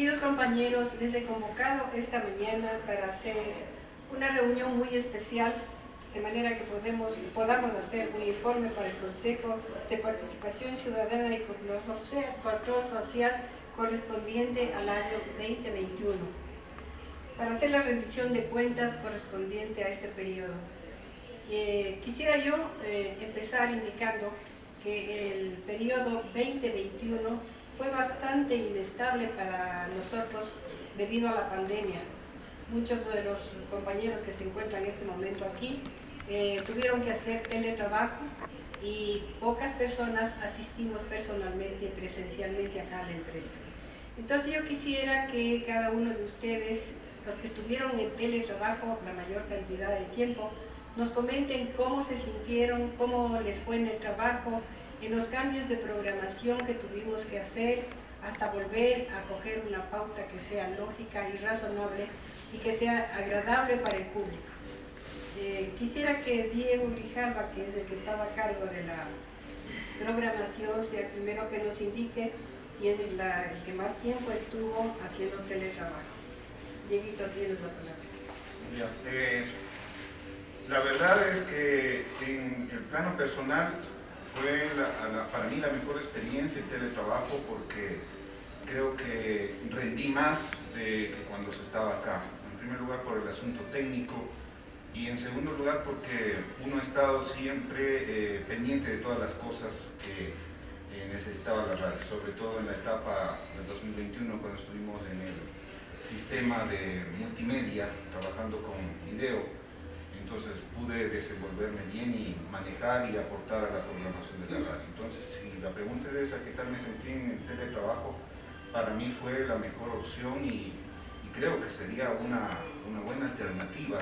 Queridos compañeros, les he convocado esta mañana para hacer una reunión muy especial, de manera que podemos, podamos hacer un informe para el Consejo de Participación Ciudadana y Control Social correspondiente al año 2021, para hacer la rendición de cuentas correspondiente a este periodo. Eh, quisiera yo eh, empezar indicando que el periodo 2021 fue bastante inestable para nosotros debido a la pandemia. Muchos de los compañeros que se encuentran en este momento aquí eh, tuvieron que hacer teletrabajo y pocas personas asistimos personalmente presencialmente acá a la empresa. Entonces yo quisiera que cada uno de ustedes, los que estuvieron en teletrabajo la mayor cantidad de tiempo, nos comenten cómo se sintieron, cómo les fue en el trabajo, en los cambios de programación que tuvimos que hacer hasta volver a coger una pauta que sea lógica y razonable y que sea agradable para el público. Eh, quisiera que Diego Grijalva, que es el que estaba a cargo de la programación, sea el primero que nos indique y es el, que más tiempo estuvo haciendo teletrabajo. Dieguito, tienes la palabra. Eh, la verdad es que en el plano personal fue para mí la mejor experiencia el teletrabajo porque creo que rendí más de que cuando se estaba acá. En primer lugar por el asunto técnico y en segundo lugar porque uno ha estado siempre eh, pendiente de todas las cosas que eh, necesitaba la radio, sobre todo en la etapa del 2021 cuando estuvimos en el sistema de multimedia trabajando con video entonces pude desenvolverme bien y manejar y aportar a la programación de la radio. Entonces, si la pregunta es esa, ¿qué tal me sentí en el teletrabajo? Para mí fue la mejor opción y, creo que sería una, una, buena alternativa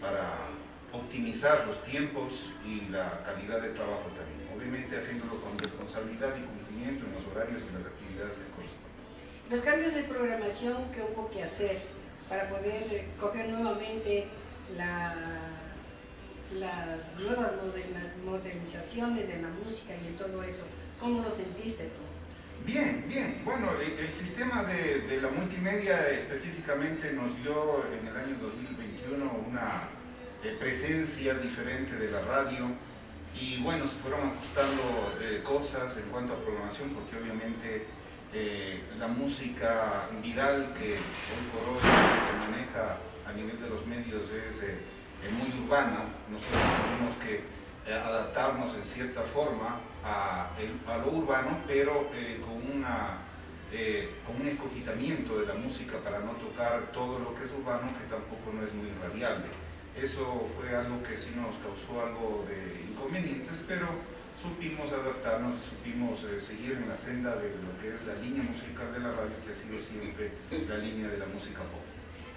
para optimizar los tiempos y la calidad de trabajo también. Obviamente haciéndolo con responsabilidad y cumplimiento en los horarios y las actividades que corresponden. Los cambios de programación que hubo que hacer para poder coger nuevamente la las nuevas modernizaciones de la música y todo eso. ¿Cómo lo sentiste tú? Bien, bien. Bueno, el, sistema de, la multimedia específicamente nos dio en el año 2021 una eh, presencia diferente de la radio y bueno, se fueron ajustando eh, cosas en cuanto a programación porque obviamente eh, la música viral que hoy por hoy se maneja a nivel de los medios es muy urbana, nosotros tenemos que eh, adaptarnos en cierta forma a, lo urbano, pero eh, con, eh, un escogitamiento de la música para no tocar todo lo que es urbano, que tampoco no es muy irradiable. Eso fue algo que sí nos causó algo de inconvenientes, pero supimos adaptarnos, supimos seguir en la senda de lo que es la línea musical de la radio, que ha sido siempre la línea de la música pop.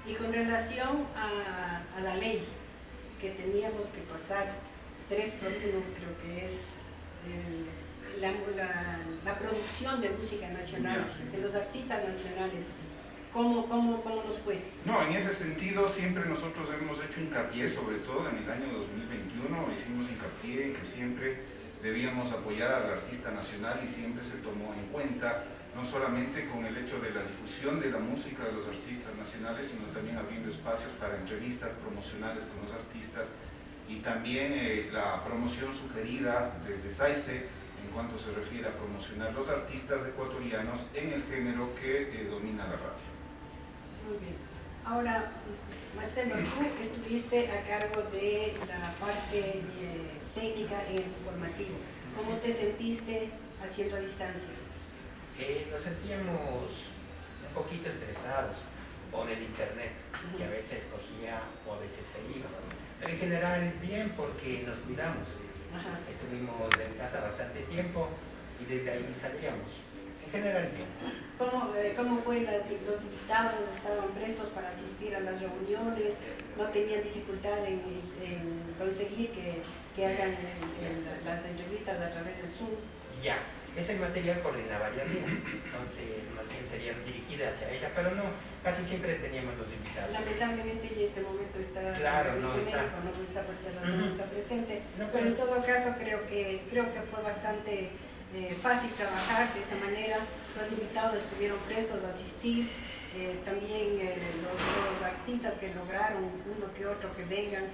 Y con relación a, a la ley, que teníamos que pasar tres por uno, creo que es la, la, producción de música nacional, de los artistas nacionales. ¿Cómo, cómo, ¿Cómo nos fue? No, en ese sentido siempre nosotros hemos hecho hincapié, sobre todo en el año 2021, hicimos hincapié en que siempre debíamos apoyar al artista nacional y siempre se tomó en cuenta no solamente con el hecho de la difusión de la música de los artistas nacionales, sino también abriendo espacios para entrevistas promocionales con los artistas y también eh, la promoción sugerida desde SAICE en cuanto se refiere a promocionar los artistas ecuatorianos en el género que eh, domina la radio. Muy bien. Ahora, Marcelo, tú estuviste a cargo de la parte eh, técnica en el informativo. ¿Cómo te sentiste haciendo a distancia? eh, nos sentíamos un poquito estresados por el internet, que a veces cogía o a veces se iba. Pero en general bien porque nos cuidamos. Estuvimos en casa bastante tiempo y desde ahí salíamos. En general bien. ¿Cómo, eh, cómo fue las, los invitados? ¿Estaban prestos para asistir a las reuniones? ¿No tenían dificultad en, conseguir que, que hagan las entrevistas a través del Zoom? Ya, ese material coordinaba ya entonces más bien serían dirigidas hacia ella, pero no, casi siempre teníamos los invitados. Lamentablemente si este momento está claro, no está. no está por ser no está presente, pero en todo caso creo que, creo que fue bastante eh, fácil trabajar de esa manera. Los invitados estuvieron prestos a asistir, eh, también los, los, artistas que lograron uno que otro que vengan,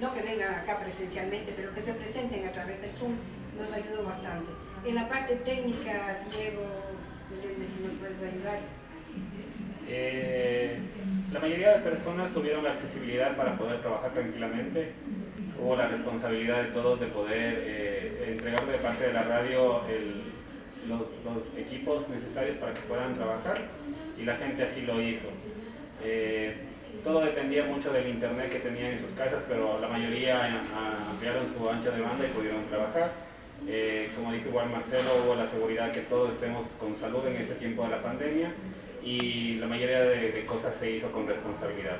no que vengan acá presencialmente, pero que se presenten a través del Zoom, nos ayudó bastante. En la parte técnica, Diego, si nos puedes ayudar. Eh, la mayoría de personas tuvieron la accesibilidad para poder trabajar tranquilamente. Hubo la responsabilidad de todos de poder eh, entregar de parte de la radio los, los, equipos necesarios para que puedan trabajar y la gente así lo hizo. Eh, todo dependía mucho del internet que tenían en sus casas, pero la mayoría ampliaron su ancho de banda y pudieron trabajar. como dijo igual Marcelo, hubo la seguridad que todos estemos con salud en ese tiempo de la pandemia y la mayoría de, cosas se hizo con responsabilidad.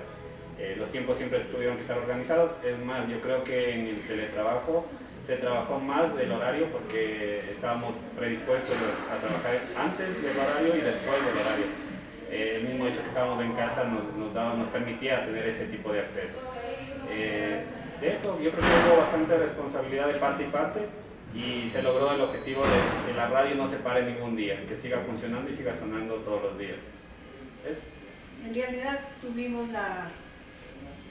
Eh, los tiempos siempre tuvieron que estar organizados, es más, yo creo que en el teletrabajo se trabajó más del horario porque estábamos predispuestos a trabajar antes del horario y después del horario. Eh, el mismo hecho que estábamos en casa nos, nos, daba, nos permitía tener ese tipo de acceso. Eh, de eso yo creo que hubo bastante responsabilidad de parte y parte y se logró el objetivo de que la radio no se pare ningún día, que siga funcionando y siga sonando todos los días. En realidad tuvimos la,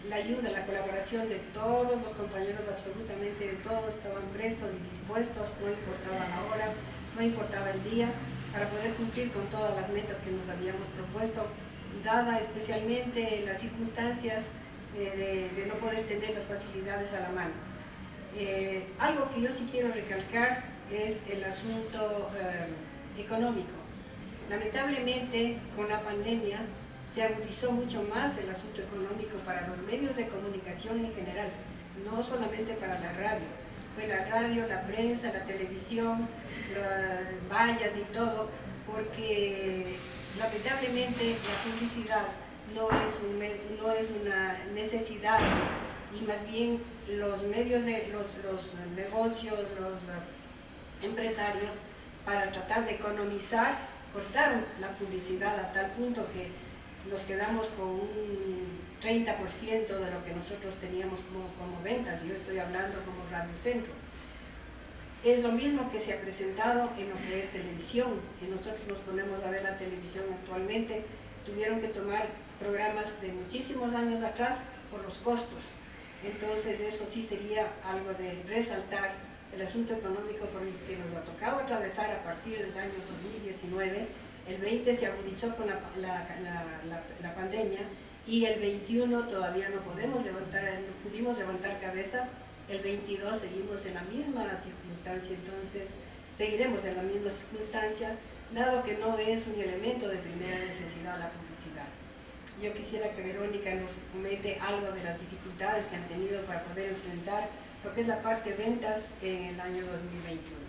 la ayuda, la colaboración de todos los compañeros, absolutamente de todos, estaban prestos y dispuestos, no importaba la hora, no importaba el día, para poder cumplir con todas las metas que nos habíamos propuesto, dada especialmente las circunstancias de, de no poder tener las facilidades a la mano. Eh, algo que yo sí quiero recalcar es el asunto eh, económico. Lamentablemente, con la pandemia se agudizó mucho más el asunto económico para los medios de comunicación en general, no solamente para la radio. Fue la radio, la prensa, la televisión, las vallas y todo, porque lamentablemente la publicidad no es, no es una necesidad y más bien los medios de los, negocios, los empresarios, para tratar de economizar, cortaron la publicidad a tal punto que nos quedamos con un 30% de lo que nosotros teníamos como, como ventas, yo estoy hablando como Radio Centro. Es lo mismo que se ha presentado en lo que es televisión. Si nosotros nos ponemos a ver la televisión actualmente, tuvieron que tomar programas de muchísimos años atrás por los costos. Entonces eso sí sería algo de resaltar el asunto económico por el que nos ha tocado atravesar a partir del año 2019. El 20 se agudizó con la, la, pandemia y el 21 todavía no podemos levantar, no pudimos levantar cabeza. El 22 seguimos en la misma circunstancia, entonces seguiremos en la misma circunstancia, dado que no es un elemento de primera necesidad la publicidad. Yo quisiera que Verónica nos comente algo de las dificultades que han tenido para poder enfrentar lo que es la parte ventas en el año 2021.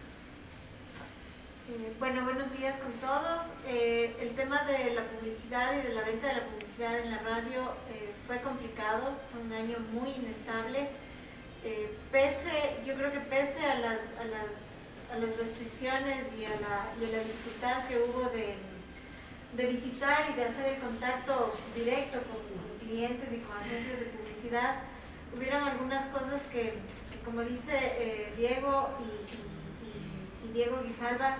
Eh, bueno, buenos días con todos. Eh, el tema de la publicidad y de la venta de la publicidad en la radio eh, fue complicado, fue un año muy inestable. pese, yo creo que pese a las, a las, a las restricciones y a, la, y a la dificultad que hubo de de visitar y de hacer el contacto directo con clientes y con agencias de publicidad, hubieron algunas cosas que, como dice Diego y, Diego Guijalba,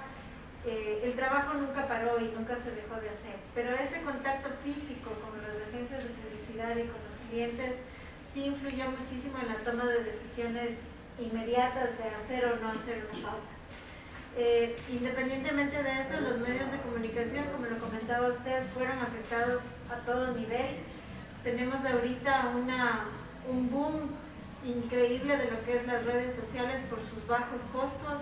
eh, el trabajo nunca paró y nunca se dejó de hacer, pero ese contacto físico con las agencias de publicidad y con los clientes sí influyó muchísimo en la toma de decisiones inmediatas de hacer o no hacer una pauta. Eh, independientemente de eso, los medios de comunicación, como lo comentaba usted, fueron afectados a todo nivel. Tenemos ahorita una, un boom increíble de lo que es las redes sociales por sus bajos costos,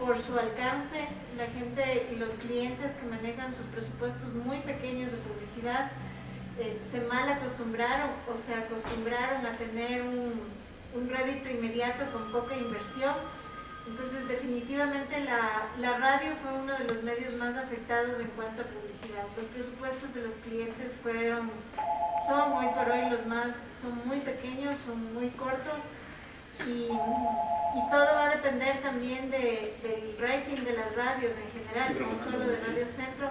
por su alcance. La gente los clientes que manejan sus presupuestos muy pequeños de publicidad eh, se mal acostumbraron o se acostumbraron a tener un, un rédito inmediato con poca inversión entonces, definitivamente la, la, radio fue uno de los medios más afectados en cuanto a publicidad. Los presupuestos de los clientes fueron, son hoy por hoy los más, son muy pequeños, son muy cortos y, y todo va a depender también de, del rating de las radios en general, no solo de Radio Centro,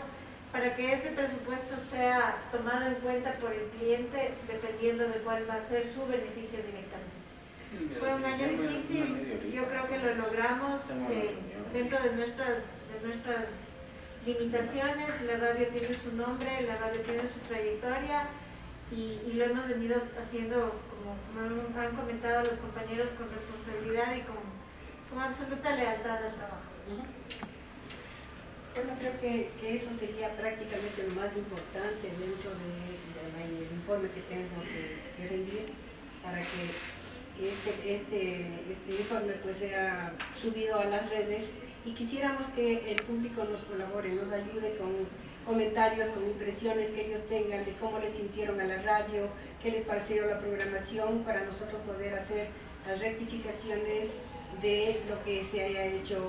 para que ese presupuesto sea tomado en cuenta por el cliente dependiendo de cuál va a ser su beneficio directamente. Fue un año difícil, yo creo que lo logramos. Eh, dentro de nuestras, de nuestras limitaciones, la radio tiene su nombre, la radio tiene su trayectoria y, lo hemos venido haciendo, como, han comentado los compañeros, con responsabilidad y con, con absoluta lealtad al trabajo. Bueno, creo que, que, eso sería prácticamente lo más importante dentro del informe que tengo que, que rendir para que este, este, este informe pues sea subido a las redes y quisiéramos que el público nos colabore, nos ayude con comentarios, con impresiones que ellos tengan de cómo les sintieron a la radio, qué les pareció la programación para nosotros poder hacer las rectificaciones de lo que se haya hecho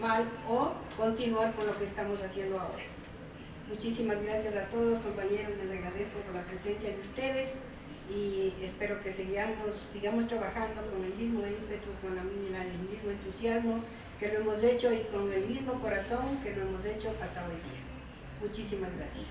mal o continuar con lo que estamos haciendo ahora. Muchísimas gracias a todos compañeros, les agradezco por la presencia de ustedes y espero que sigamos, sigamos trabajando con el mismo ímpetu, con el mismo entusiasmo que lo hemos hecho y con el mismo corazón que lo hemos hecho hasta hoy día. Muchísimas gracias.